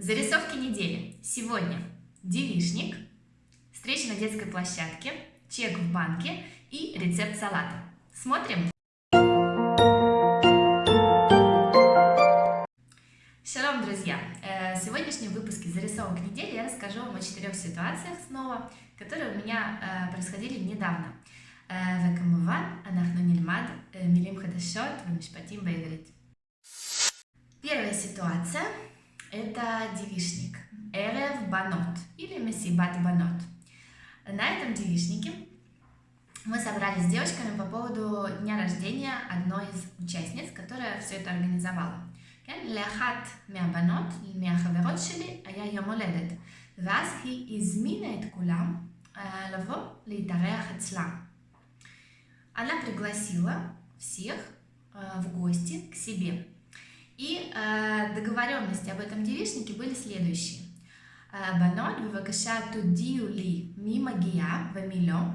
Зарисовки недели. Сегодня девишник, встреча на детской площадке, чек в банке и рецепт салата. Смотрим. Шалом, друзья! Э, в сегодняшнем выпуске зарисовок недели я расскажу вам о четырех ситуациях снова, которые у меня э, происходили недавно. וכמובן, אנחנו נלמד מילים חדשות ומשפטים בעברית. Первая ситуация это девишник. Эрев банот или месибат банот. На этом девишнике мы собрались с девочками по поводу дня рождения одной из участниц, которая все это организовала. לאחת מהבנות, מהחברות שלי, היה יום הולדת, ואז היא הזמינה את כולם לבוא להתארח אצלה. Она пригласила всех в гости к себе. И э, договоренности об этом девичнике были следующие. Банот, бывакаша тудию ли мимо гия вамилё.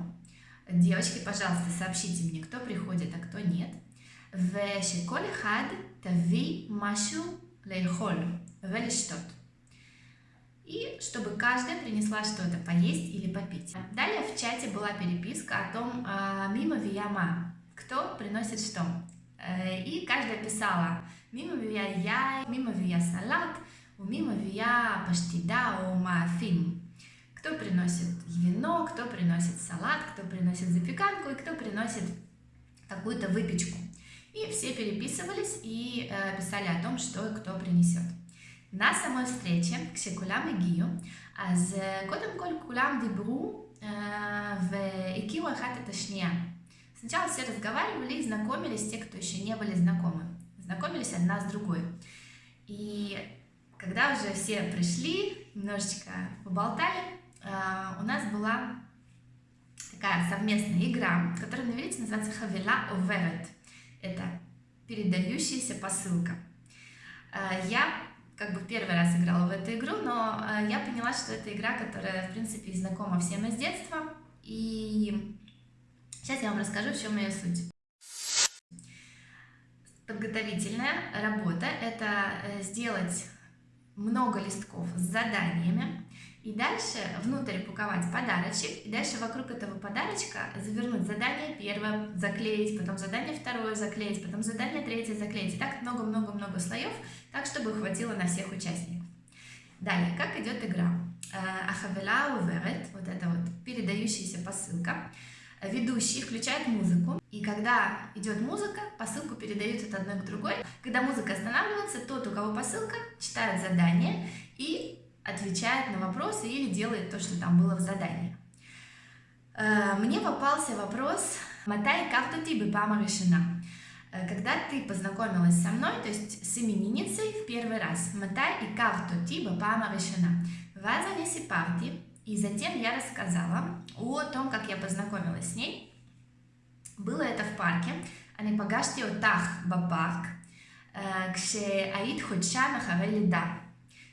Девочки, пожалуйста, сообщите мне, кто приходит, а кто нет. ושכל אחד תביא משהו לאכול ולשתות. И чтобы каждая принесла что-то поесть или попить. Далее в чате была переписка о том, мимо вияма, кто приносит что. Э, и каждая писала מי מביאה יין, מי מביאה סלט, ומי מביאה паштида או мафим. Кто приносит вино, кто приносит салат, кто приносит запеканку и кто приносит какую-то выпечку. И все переписывались и э, писали о том, что кто принесет. На самой встрече, כשכולם הגיעו, אז קודם כל כולם דיברו והכירו אחת את השנייה. Сначала все разговаривали и знакомились, те, кто еще не были знакомы знакомились одна с другой. И когда уже все пришли, немножечко поболтали, а, у нас была такая совместная игра, которая на иврите называется «Хавила оверет». Это передающаяся посылка. А, я как бы первый раз играла в эту игру, но а, я поняла, что это игра, которая, в принципе, знакома всем из детства. И сейчас я вам расскажу, в чем ее суть. Подготовительная работа – это э, сделать много листков с заданиями, и дальше внутрь упаковать подарочек, и дальше вокруг этого подарочка завернуть задание первое, заклеить, потом задание второе заклеить, потом задание третье заклеить. И так много-много-много слоев, так, чтобы хватило на всех участников. Далее, как идет игра? Э, Ахавела уверет, вот это вот передающаяся посылка. Ведущий включает музыку, и когда идет музыка, посылку передают от одной к другой. Когда музыка останавливается, тот, у кого посылка, читает задание и отвечает на вопросы или делает то, что там было в задании. Э, мне попался вопрос «Матай карту тибы пама решена?» э, Когда ты познакомилась со мной, то есть с именинницей в первый раз «Матай и карту тибы пама решена?» Ваза не сипарти и затем я рассказала о том, как я познакомилась с ней. Было это в парке. אני פגשתי אותך בפארק כשהיית חודשיים אחרי לידה.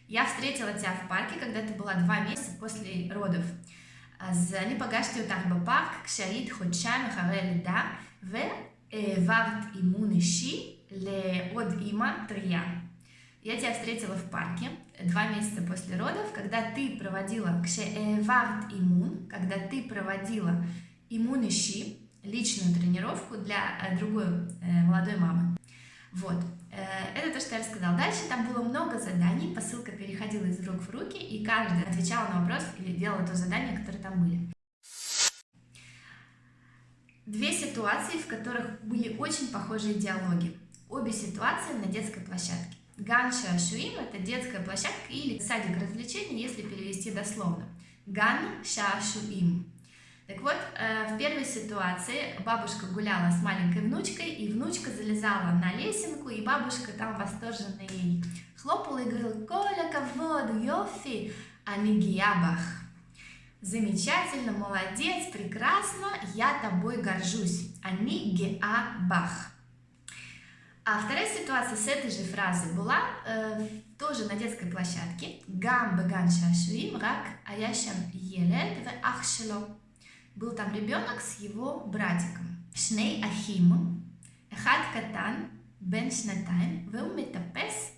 Я встретила тебя в парке, когда ты была два месяца после родов. אז אני פגשתי אותך בפארק כשהיית חודשיים אחרי לידה והעברת אימון אישי לעוד אימא טריה. Я тебя встретила в парке два месяца после родов, когда ты проводила кшеэварт иммун, когда ты проводила иммун личную тренировку для э, другой э, молодой мамы. Вот, э, это то, что я рассказала. Дальше там было много заданий, посылка переходила из рук в руки, и каждый отвечал на вопрос или делал то задание, которые там были. Две ситуации, в которых были очень похожие диалоги. Обе ситуации на детской площадке. Ган Шашуим – это детская площадка или садик развлечений, если перевести дословно. Ган Шашуим. Так вот, э, в первой ситуации бабушка гуляла с маленькой внучкой, и внучка залезала на лесенку, и бабушка там восторженно ей хлопала и говорила «Коля, кавод, йофи, анигиябах». Замечательно, молодец, прекрасно, я тобой горжусь. Анигиабах. А вторая ситуация с этой же фразой была э, тоже на детской площадке. Гам беган шашуим рак аяшам елет в ахшело. Был там ребенок с его братиком. Шней ахим, эхад катан, бен шнатайм, веу метапес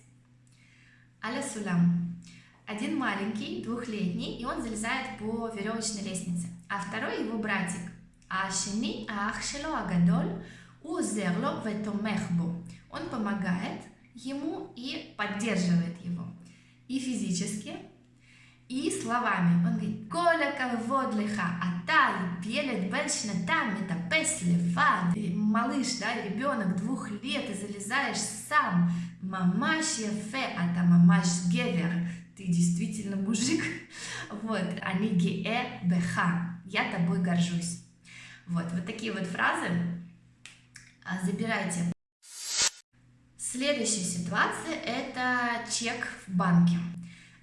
аля сулам. Один маленький, двухлетний, и он залезает по веревочной лестнице. А второй его братик. Ашини Ахшело Агадоль Узерло Ветомехбо. Он помогает ему и поддерживает его. И физически, и словами. Он говорит, коля кавод лиха, аталь, елет бен шнатам, метапес левад. Малыш, да, ребенок двух лет, и залезаешь сам. Мамаш ефе, а та мамаш гевер. Ты действительно мужик. Вот, они гее беха. Я тобой горжусь. Вот, вот такие вот фразы. А, забирайте. Следующая ситуация – это чек в банке.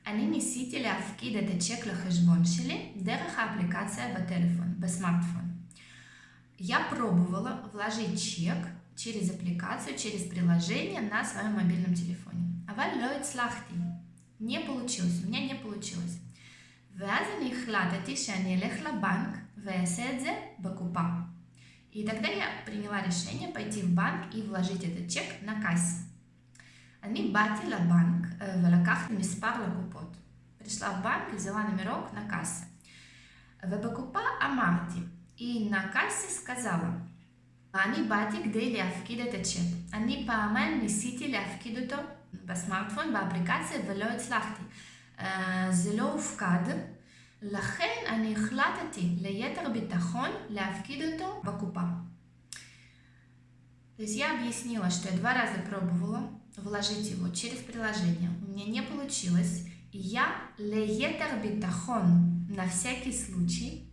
אני ניסיתי чек на הצ'ק לחשבון שלי דרך האפליקציה בטלפון, בסמארטфон. Я пробовала вложить чек через аппликацию, через приложение на своем мобильном телефоне. אבל לא слахти? Не получилось, у меня не получилось. ואז אני החלטתי лехла банк לבנק ואעשה את И тогда я приняла решение пойти в банк и вложить этот чек на кассе. אני באתי לבנק ולקחתי מספר לקופות. пришла в банк и взяла номерок на кассе. ובקופה אמרתי, и на кассе сказала, אני באתי כדי להפקיד את הצ'ק. אני פעמיים ניסיתי להפקיד אותו בסמארטפון, באפליקציה, ולא הצלחתי. זה לא הופקד, לכן אני החלטתי ליתר ביטחון להפקיד אותו בקופה. То есть я объяснила, что я два раза пробовала вложить его через приложение. У меня не получилось. И я леетер битахон на всякий случай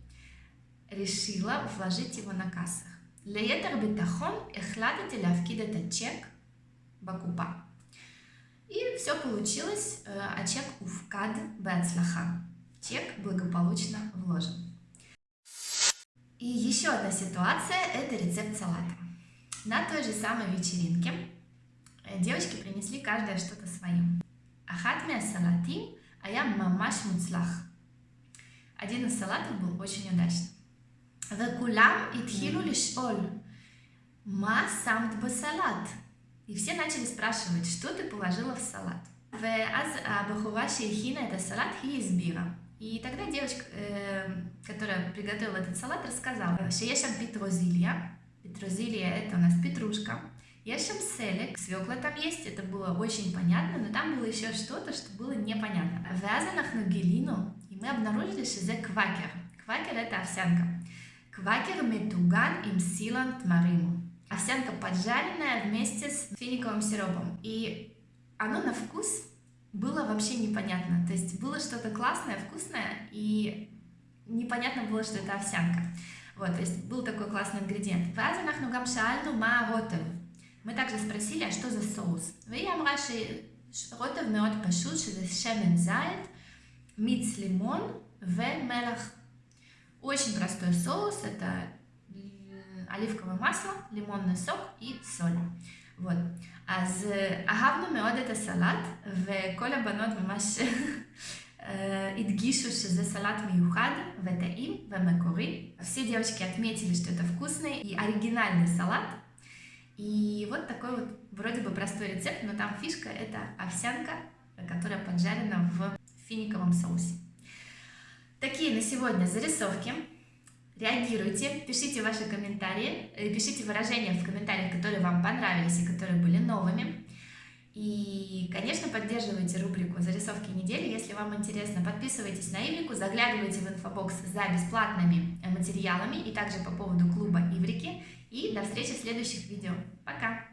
решила вложить его на кассах. леетер битахон החלטתי להפקיד את הצ'ק בקופה. И все получилось, а чек уфкад בהצלחה. Чек благополучно вложен. И еще одна ситуация – это рецепт салата. На той же самой вечеринке э, девочки принесли каждая что-то свое. Ахат салатим, а я мамаш муцлах. Один из салатов был очень удачным. Векулам итхилу лишь оль. Ма самт басалат. И все начали спрашивать, что ты положила в салат. ואז הבחורה שהכינה את הסלט היא הסבירה. И тогда девочка, э, которая приготовила этот салат, рассказала, что есть там петрозилья. Петрозилья это у нас петрушка. Есть там селек, свекла там есть, это было очень понятно, но там было еще что-то, что было непонятно. Вязанах на гелину, и мы обнаружили, что это квакер. Квакер это овсянка. Квакер метуган им силан тмариму. Овсянка поджаренная вместе с финиковым сиропом. И оно на вкус было вообще непонятно. То есть было что-то классное, вкусное, и непонятно было, что это овсянка. Вот, то есть был такой классный ингредиент. Мы также спросили, а что за соус? והיא אמרה שרוטב מאוד פשוט, שזה שמן זית, מיץ לימון ומלח. Очень простой соус, это оливковое масло, лимонный сок и соль. Вот. אז אהבנו מאוד את הסלט, וכל הבנות ממש הדגישו שזה סלט מיוחד וטעים ומקורי. Все девочки отметили, что это вкусный и оригинальный салат. И вот такой вот вроде бы простой рецепт, но там фишка это овсянка, которая поджарена в финиковом соусе. Такие на сегодня зарисовки реагируйте, пишите ваши комментарии, э, пишите выражения в комментариях, которые вам понравились и которые были новыми. И, конечно, поддерживайте рубрику «Зарисовки недели», если вам интересно. Подписывайтесь на Иврику, заглядывайте в инфобокс за бесплатными э, материалами и также по поводу клуба Иврики. И до встречи в следующих видео. Пока!